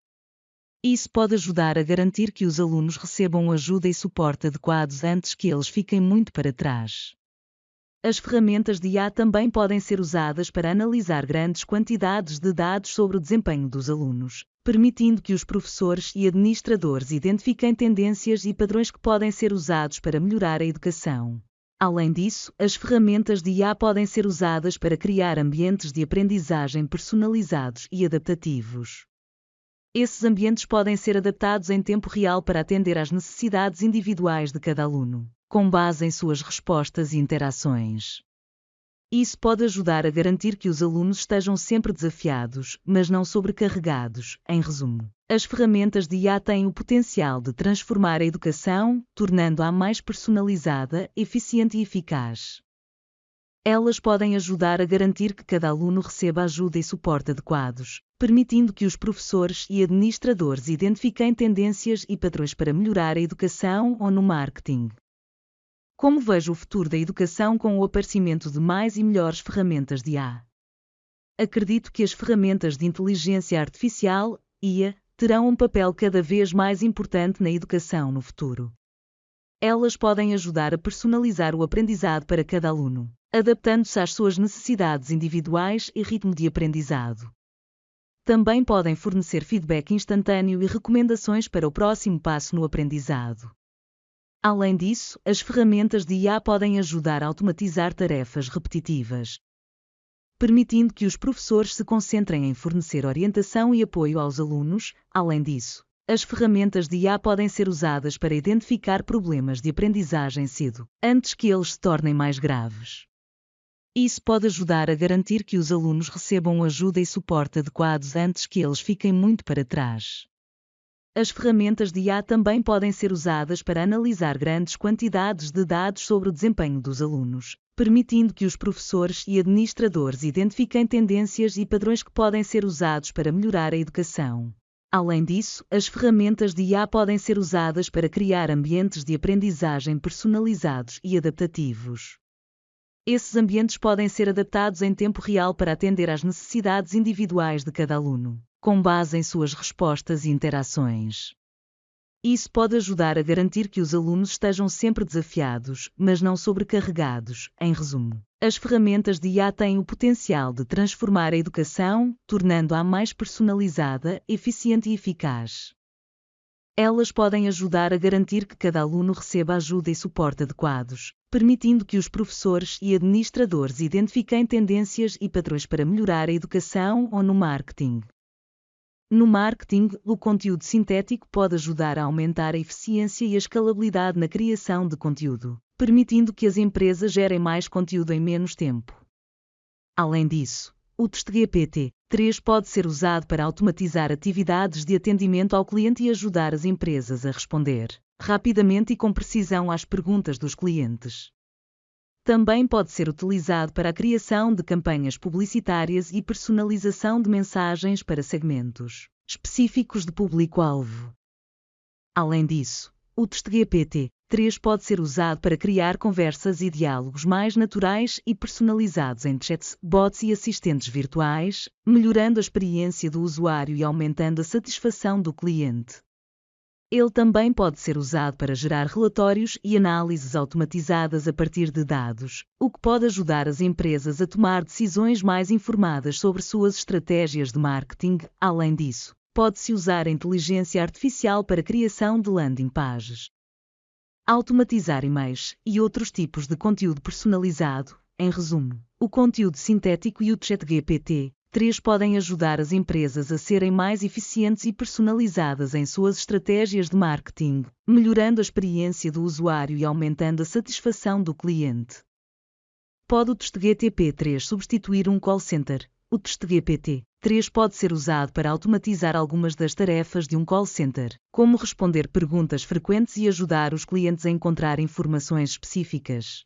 Isso pode ajudar a garantir que os alunos recebam ajuda e suporte adequados antes que eles fiquem muito para trás. As ferramentas de IA também podem ser usadas para analisar grandes quantidades de dados sobre o desempenho dos alunos, permitindo que os professores e administradores identifiquem tendências e padrões que podem ser usados para melhorar a educação. Além disso, as ferramentas de IA podem ser usadas para criar ambientes de aprendizagem personalizados e adaptativos. Esses ambientes podem ser adaptados em tempo real para atender às necessidades individuais de cada aluno, com base em suas respostas e interações. Isso pode ajudar a garantir que os alunos estejam sempre desafiados, mas não sobrecarregados. Em resumo, as ferramentas de IA têm o potencial de transformar a educação, tornando-a mais personalizada, eficiente e eficaz. Elas podem ajudar a garantir que cada aluno receba ajuda e suporte adequados, permitindo que os professores e administradores identifiquem tendências e padrões para melhorar a educação ou no marketing. Como vejo o futuro da educação com o aparecimento de mais e melhores ferramentas de IA? Acredito que as ferramentas de inteligência artificial, IA, terão um papel cada vez mais importante na educação no futuro. Elas podem ajudar a personalizar o aprendizado para cada aluno, adaptando-se às suas necessidades individuais e ritmo de aprendizado também podem fornecer feedback instantâneo e recomendações para o próximo passo no aprendizado. Além disso, as ferramentas de IA podem ajudar a automatizar tarefas repetitivas, permitindo que os professores se concentrem em fornecer orientação e apoio aos alunos. Além disso, as ferramentas de IA podem ser usadas para identificar problemas de aprendizagem cedo, antes que eles se tornem mais graves. Isso pode ajudar a garantir que os alunos recebam ajuda e suporte adequados antes que eles fiquem muito para trás. As ferramentas de IA também podem ser usadas para analisar grandes quantidades de dados sobre o desempenho dos alunos, permitindo que os professores e administradores identifiquem tendências e padrões que podem ser usados para melhorar a educação. Além disso, as ferramentas de IA podem ser usadas para criar ambientes de aprendizagem personalizados e adaptativos. Esses ambientes podem ser adaptados em tempo real para atender às necessidades individuais de cada aluno, com base em suas respostas e interações. Isso pode ajudar a garantir que os alunos estejam sempre desafiados, mas não sobrecarregados. Em resumo, as ferramentas de IA têm o potencial de transformar a educação, tornando-a mais personalizada, eficiente e eficaz. Elas podem ajudar a garantir que cada aluno receba ajuda e suporte adequados, permitindo que os professores e administradores identifiquem tendências e padrões para melhorar a educação ou no marketing. No marketing, o conteúdo sintético pode ajudar a aumentar a eficiência e a escalabilidade na criação de conteúdo, permitindo que as empresas gerem mais conteúdo em menos tempo. Além disso, o TestGPT 3 pode ser usado para automatizar atividades de atendimento ao cliente e ajudar as empresas a responder rapidamente e com precisão às perguntas dos clientes. Também pode ser utilizado para a criação de campanhas publicitárias e personalização de mensagens para segmentos específicos de público-alvo. Além disso, o TestGPT 3 pode ser usado para criar conversas e diálogos mais naturais e personalizados entre chats, bots e assistentes virtuais, melhorando a experiência do usuário e aumentando a satisfação do cliente. Ele também pode ser usado para gerar relatórios e análises automatizadas a partir de dados, o que pode ajudar as empresas a tomar decisões mais informadas sobre suas estratégias de marketing. Além disso, pode-se usar a inteligência artificial para a criação de landing pages, automatizar e-mails e outros tipos de conteúdo personalizado. Em resumo, o conteúdo sintético e o ChatGPT 3 podem ajudar as empresas a serem mais eficientes e personalizadas em suas estratégias de marketing, melhorando a experiência do usuário e aumentando a satisfação do cliente. Pode o GTP 3 substituir um call center? O GPT 3 pode ser usado para automatizar algumas das tarefas de um call center, como responder perguntas frequentes e ajudar os clientes a encontrar informações específicas.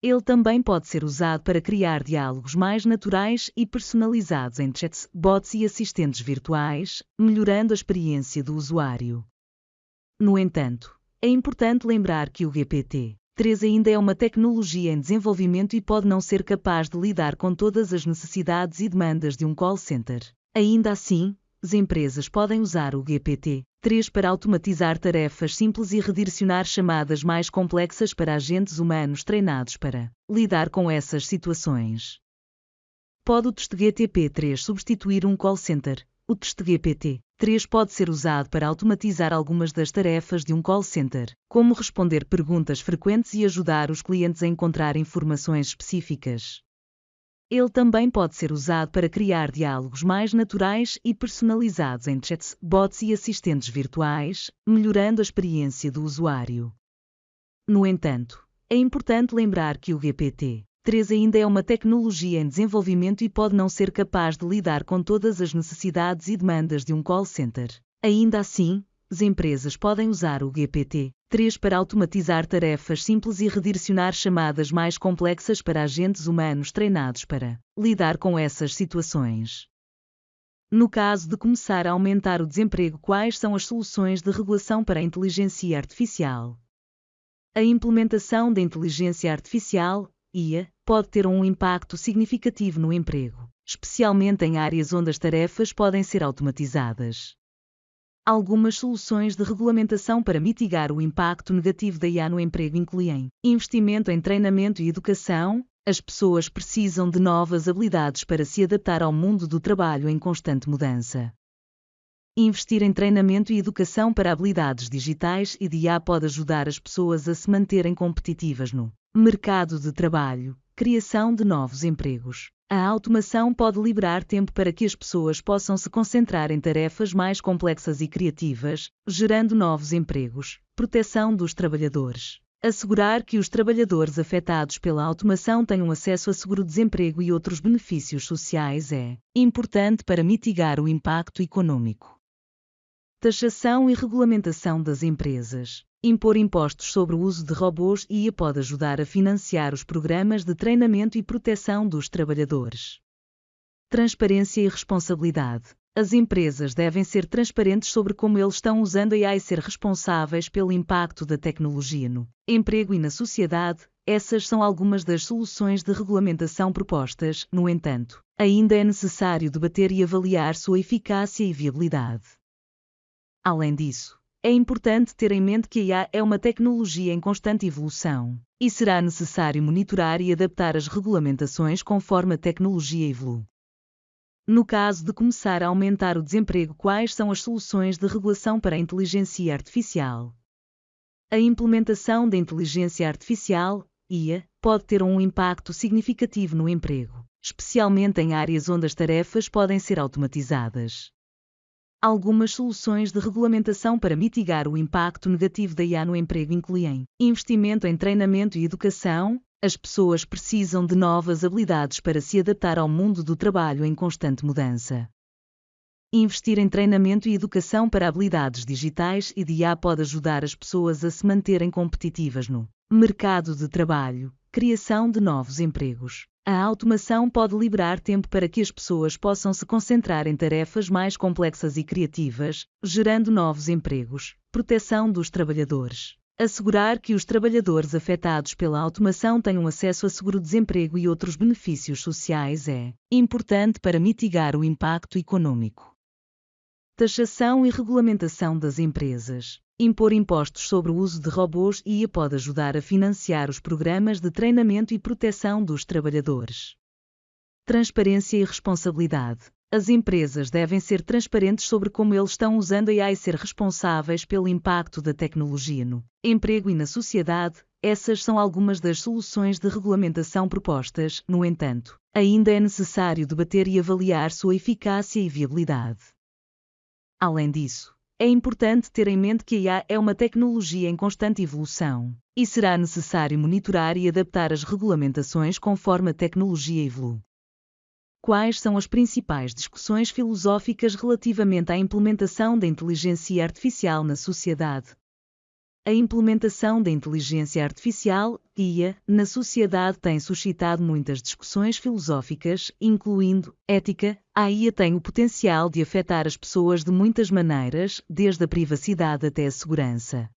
Ele também pode ser usado para criar diálogos mais naturais e personalizados entre chats, bots e assistentes virtuais, melhorando a experiência do usuário. No entanto, é importante lembrar que o GPT-3 ainda é uma tecnologia em desenvolvimento e pode não ser capaz de lidar com todas as necessidades e demandas de um call center. Ainda assim, as empresas podem usar o GPT 3 para automatizar tarefas simples e redirecionar chamadas mais complexas para agentes humanos treinados para lidar com essas situações. Pode o GTP 3 substituir um call center? O GPT 3 pode ser usado para automatizar algumas das tarefas de um call center, como responder perguntas frequentes e ajudar os clientes a encontrar informações específicas. Ele também pode ser usado para criar diálogos mais naturais e personalizados entre chats, bots e assistentes virtuais, melhorando a experiência do usuário. No entanto, é importante lembrar que o GPT-3 ainda é uma tecnologia em desenvolvimento e pode não ser capaz de lidar com todas as necessidades e demandas de um call center. Ainda assim, as empresas podem usar o GPT 3 para automatizar tarefas simples e redirecionar chamadas mais complexas para agentes humanos treinados para lidar com essas situações. No caso de começar a aumentar o desemprego, quais são as soluções de regulação para a inteligência artificial? A implementação da inteligência artificial, IA, pode ter um impacto significativo no emprego, especialmente em áreas onde as tarefas podem ser automatizadas. Algumas soluções de regulamentação para mitigar o impacto negativo da IA no emprego incluem investimento em treinamento e educação. As pessoas precisam de novas habilidades para se adaptar ao mundo do trabalho em constante mudança. Investir em treinamento e educação para habilidades digitais e de IA pode ajudar as pessoas a se manterem competitivas no mercado de trabalho, criação de novos empregos. A automação pode liberar tempo para que as pessoas possam se concentrar em tarefas mais complexas e criativas, gerando novos empregos. Proteção dos trabalhadores. Assegurar que os trabalhadores afetados pela automação tenham acesso a seguro-desemprego e outros benefícios sociais é importante para mitigar o impacto econômico. Taxação e regulamentação das empresas. Impor impostos sobre o uso de robôs e pode ajudar a financiar os programas de treinamento e proteção dos trabalhadores. Transparência e responsabilidade. As empresas devem ser transparentes sobre como eles estão usando a AI e ser responsáveis pelo impacto da tecnologia no emprego e na sociedade. Essas são algumas das soluções de regulamentação propostas, no entanto, ainda é necessário debater e avaliar sua eficácia e viabilidade. Além disso, é importante ter em mente que a IA é uma tecnologia em constante evolução, e será necessário monitorar e adaptar as regulamentações conforme a tecnologia evolui. No caso de começar a aumentar o desemprego, quais são as soluções de regulação para a inteligência artificial? A implementação da inteligência artificial, IA, pode ter um impacto significativo no emprego, especialmente em áreas onde as tarefas podem ser automatizadas. Algumas soluções de regulamentação para mitigar o impacto negativo da IA no emprego incluem investimento em treinamento e educação. As pessoas precisam de novas habilidades para se adaptar ao mundo do trabalho em constante mudança. Investir em treinamento e educação para habilidades digitais e de IA pode ajudar as pessoas a se manterem competitivas no mercado de trabalho, criação de novos empregos. A automação pode liberar tempo para que as pessoas possam se concentrar em tarefas mais complexas e criativas, gerando novos empregos. Proteção dos trabalhadores. Assegurar que os trabalhadores afetados pela automação tenham acesso a seguro-desemprego e outros benefícios sociais é importante para mitigar o impacto econômico. Taxação e regulamentação das empresas. Impor impostos sobre o uso de robôs IA pode ajudar a financiar os programas de treinamento e proteção dos trabalhadores. Transparência e responsabilidade. As empresas devem ser transparentes sobre como eles estão usando a AI e ser responsáveis pelo impacto da tecnologia no emprego e na sociedade. Essas são algumas das soluções de regulamentação propostas, no entanto, ainda é necessário debater e avaliar sua eficácia e viabilidade. Além disso, é importante ter em mente que a IA é uma tecnologia em constante evolução, e será necessário monitorar e adaptar as regulamentações conforme a tecnologia evolui. Quais são as principais discussões filosóficas relativamente à implementação da inteligência artificial na sociedade? A implementação da inteligência artificial, IA, na sociedade tem suscitado muitas discussões filosóficas, incluindo ética. A IA tem o potencial de afetar as pessoas de muitas maneiras, desde a privacidade até a segurança.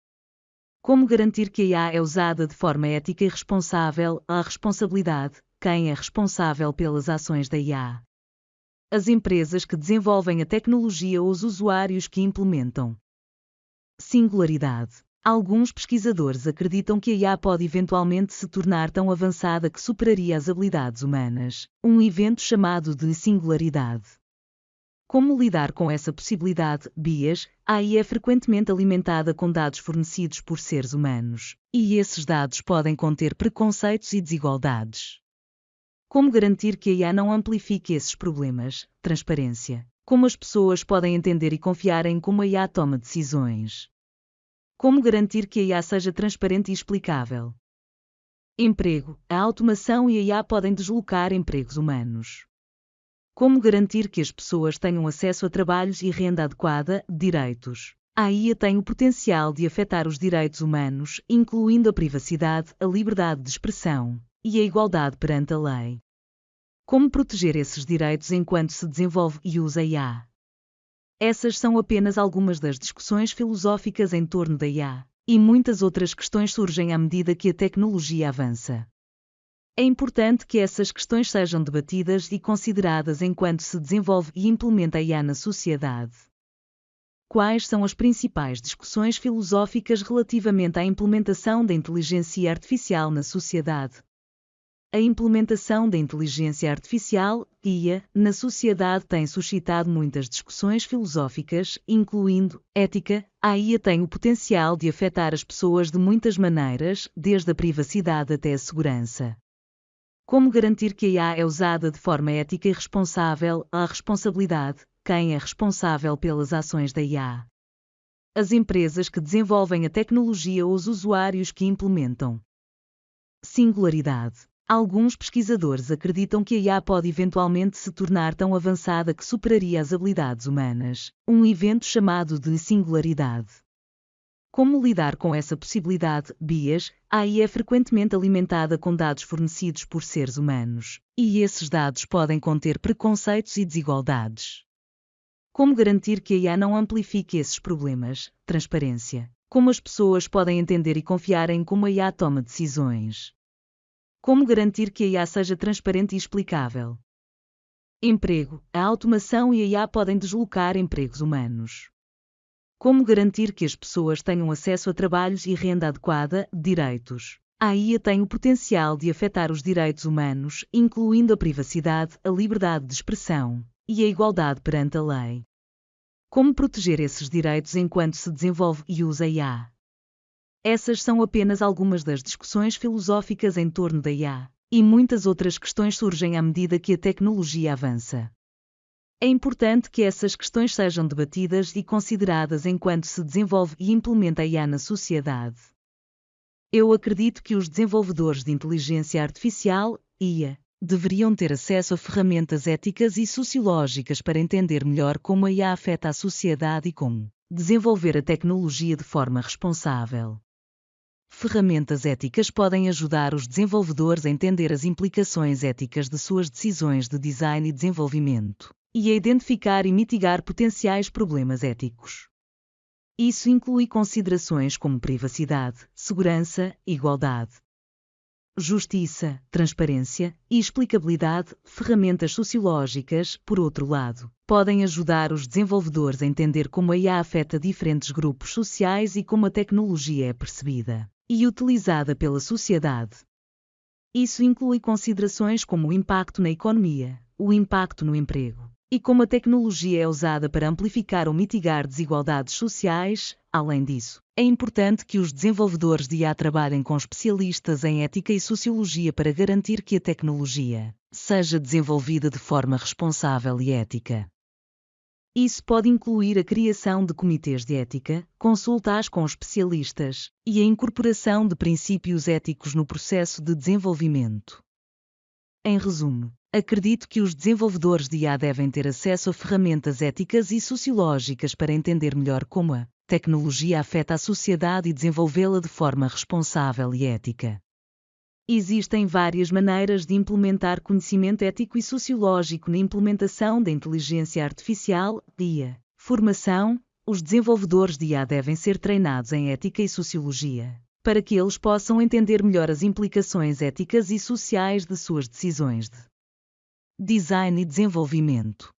Como garantir que a IA é usada de forma ética e responsável? A responsabilidade, quem é responsável pelas ações da IA. As empresas que desenvolvem a tecnologia ou os usuários que implementam. Singularidade. Alguns pesquisadores acreditam que a IA pode eventualmente se tornar tão avançada que superaria as habilidades humanas, um evento chamado de singularidade. Como lidar com essa possibilidade? Bias, a AI é frequentemente alimentada com dados fornecidos por seres humanos, e esses dados podem conter preconceitos e desigualdades. Como garantir que a IA não amplifique esses problemas? Transparência. Como as pessoas podem entender e confiar em como a IA toma decisões? Como garantir que a IA seja transparente e explicável? Emprego. A automação e a IA podem deslocar empregos humanos. Como garantir que as pessoas tenham acesso a trabalhos e renda adequada? Direitos. A IA tem o potencial de afetar os direitos humanos, incluindo a privacidade, a liberdade de expressão, e a igualdade perante a lei. Como proteger esses direitos enquanto se desenvolve e usa IA? Essas são apenas algumas das discussões filosóficas em torno da IA, e muitas outras questões surgem à medida que a tecnologia avança. É importante que essas questões sejam debatidas e consideradas enquanto se desenvolve e implementa a IA na sociedade. Quais são as principais discussões filosóficas relativamente à implementação da inteligência artificial na sociedade? A implementação da inteligência artificial, IA, na sociedade tem suscitado muitas discussões filosóficas, incluindo ética. A IA tem o potencial de afetar as pessoas de muitas maneiras, desde a privacidade até a segurança. Como garantir que a IA é usada de forma ética e responsável? A responsabilidade. Quem é responsável pelas ações da IA? As empresas que desenvolvem a tecnologia ou os usuários que implementam. Singularidade Alguns pesquisadores acreditam que a IA pode eventualmente se tornar tão avançada que superaria as habilidades humanas, um evento chamado de singularidade. Como lidar com essa possibilidade? Bias, a AI é frequentemente alimentada com dados fornecidos por seres humanos, e esses dados podem conter preconceitos e desigualdades. Como garantir que a IA não amplifique esses problemas? Transparência. Como as pessoas podem entender e confiar em como a IA toma decisões? Como garantir que a IA seja transparente e explicável? Emprego. A automação e a IA podem deslocar empregos humanos. Como garantir que as pessoas tenham acesso a trabalhos e renda adequada? Direitos. A IA tem o potencial de afetar os direitos humanos, incluindo a privacidade, a liberdade de expressão e a igualdade perante a lei. Como proteger esses direitos enquanto se desenvolve e usa a IA? Essas são apenas algumas das discussões filosóficas em torno da IA, e muitas outras questões surgem à medida que a tecnologia avança. É importante que essas questões sejam debatidas e consideradas enquanto se desenvolve e implementa a IA na sociedade. Eu acredito que os desenvolvedores de inteligência artificial, IA, deveriam ter acesso a ferramentas éticas e sociológicas para entender melhor como a IA afeta a sociedade e como desenvolver a tecnologia de forma responsável ferramentas éticas podem ajudar os desenvolvedores a entender as implicações éticas de suas decisões de design e desenvolvimento, e a identificar e mitigar potenciais problemas éticos. Isso inclui considerações como privacidade, segurança, igualdade, justiça, transparência e explicabilidade, ferramentas sociológicas, por outro lado, podem ajudar os desenvolvedores a entender como a IA afeta diferentes grupos sociais e como a tecnologia é percebida e utilizada pela sociedade. Isso inclui considerações como o impacto na economia, o impacto no emprego, e como a tecnologia é usada para amplificar ou mitigar desigualdades sociais. Além disso, é importante que os desenvolvedores de IA trabalhem com especialistas em ética e sociologia para garantir que a tecnologia seja desenvolvida de forma responsável e ética. Isso pode incluir a criação de comitês de ética, consultas com especialistas e a incorporação de princípios éticos no processo de desenvolvimento. Em resumo, acredito que os desenvolvedores de IA devem ter acesso a ferramentas éticas e sociológicas para entender melhor como a tecnologia afeta a sociedade e desenvolvê-la de forma responsável e ética. Existem várias maneiras de implementar conhecimento ético e sociológico na implementação da inteligência artificial, IA. Formação: os desenvolvedores de IA devem ser treinados em ética e sociologia, para que eles possam entender melhor as implicações éticas e sociais de suas decisões de design e desenvolvimento.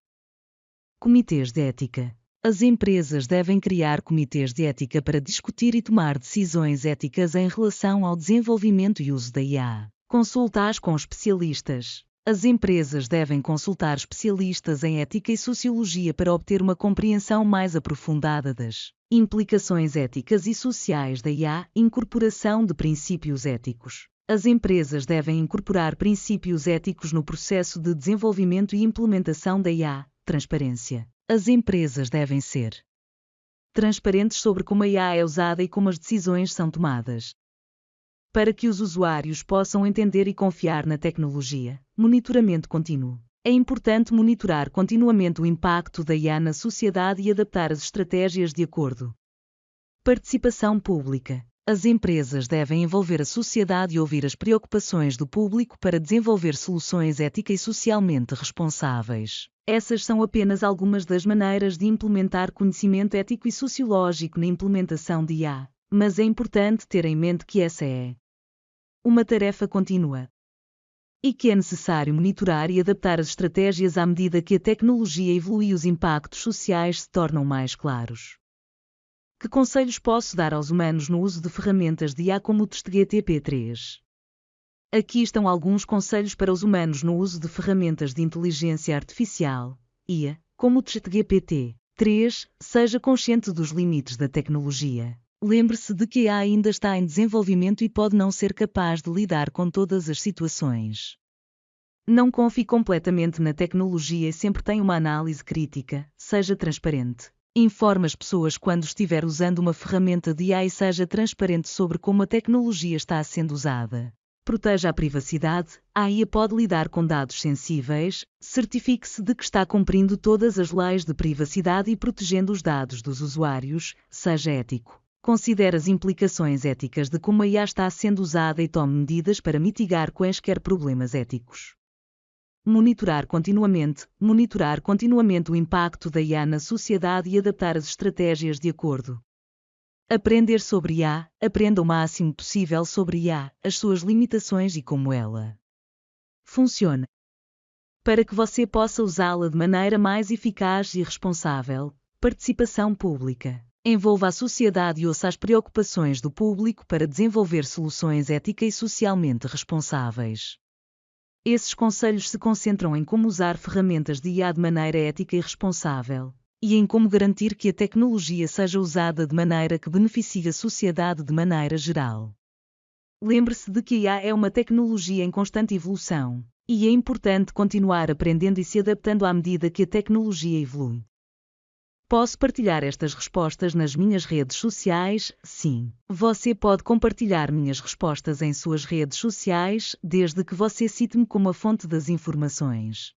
Comitês de ética. As empresas devem criar comitês de ética para discutir e tomar decisões éticas em relação ao desenvolvimento e uso da IA. Consultar com especialistas. As empresas devem consultar especialistas em ética e sociologia para obter uma compreensão mais aprofundada das implicações éticas e sociais da IA, incorporação de princípios éticos. As empresas devem incorporar princípios éticos no processo de desenvolvimento e implementação da IA, transparência. As empresas devem ser transparentes sobre como a IA é usada e como as decisões são tomadas. Para que os usuários possam entender e confiar na tecnologia, monitoramento contínuo. É importante monitorar continuamente o impacto da IA na sociedade e adaptar as estratégias de acordo. Participação pública. As empresas devem envolver a sociedade e ouvir as preocupações do público para desenvolver soluções éticas e socialmente responsáveis. Essas são apenas algumas das maneiras de implementar conhecimento ético e sociológico na implementação de IA, mas é importante ter em mente que essa é uma tarefa contínua e que é necessário monitorar e adaptar as estratégias à medida que a tecnologia evolui e os impactos sociais se tornam mais claros. Que conselhos posso dar aos humanos no uso de ferramentas de IA como o TestGTP3? Aqui estão alguns conselhos para os humanos no uso de ferramentas de inteligência artificial, IA, como o ChatGPT. 3. Seja consciente dos limites da tecnologia. Lembre-se de que a ainda está em desenvolvimento e pode não ser capaz de lidar com todas as situações. Não confie completamente na tecnologia e sempre tenha uma análise crítica, seja transparente. Informe as pessoas quando estiver usando uma ferramenta de AI e seja transparente sobre como a tecnologia está sendo usada. Proteja a privacidade. A IA pode lidar com dados sensíveis. Certifique-se de que está cumprindo todas as leis de privacidade e protegendo os dados dos usuários. Seja ético. Considere as implicações éticas de como a IA está sendo usada e tome medidas para mitigar quaisquer problemas éticos. Monitorar continuamente, monitorar continuamente o impacto da IA na sociedade e adaptar as estratégias de acordo. Aprender sobre IA, aprenda o máximo possível sobre IA, as suas limitações e como ela funciona. Para que você possa usá-la de maneira mais eficaz e responsável, participação pública. Envolva a sociedade e ouça as preocupações do público para desenvolver soluções éticas e socialmente responsáveis. Esses conselhos se concentram em como usar ferramentas de IA de maneira ética e responsável, e em como garantir que a tecnologia seja usada de maneira que beneficie a sociedade de maneira geral. Lembre-se de que a IA é uma tecnologia em constante evolução, e é importante continuar aprendendo e se adaptando à medida que a tecnologia evolui. Posso partilhar estas respostas nas minhas redes sociais? Sim. Você pode compartilhar minhas respostas em suas redes sociais, desde que você cite-me como a fonte das informações.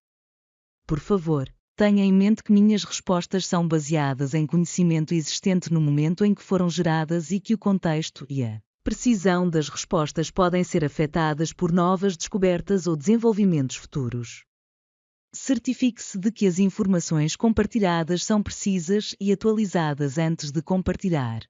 Por favor, tenha em mente que minhas respostas são baseadas em conhecimento existente no momento em que foram geradas e que o contexto e a precisão das respostas podem ser afetadas por novas descobertas ou desenvolvimentos futuros. Certifique-se de que as informações compartilhadas são precisas e atualizadas antes de compartilhar.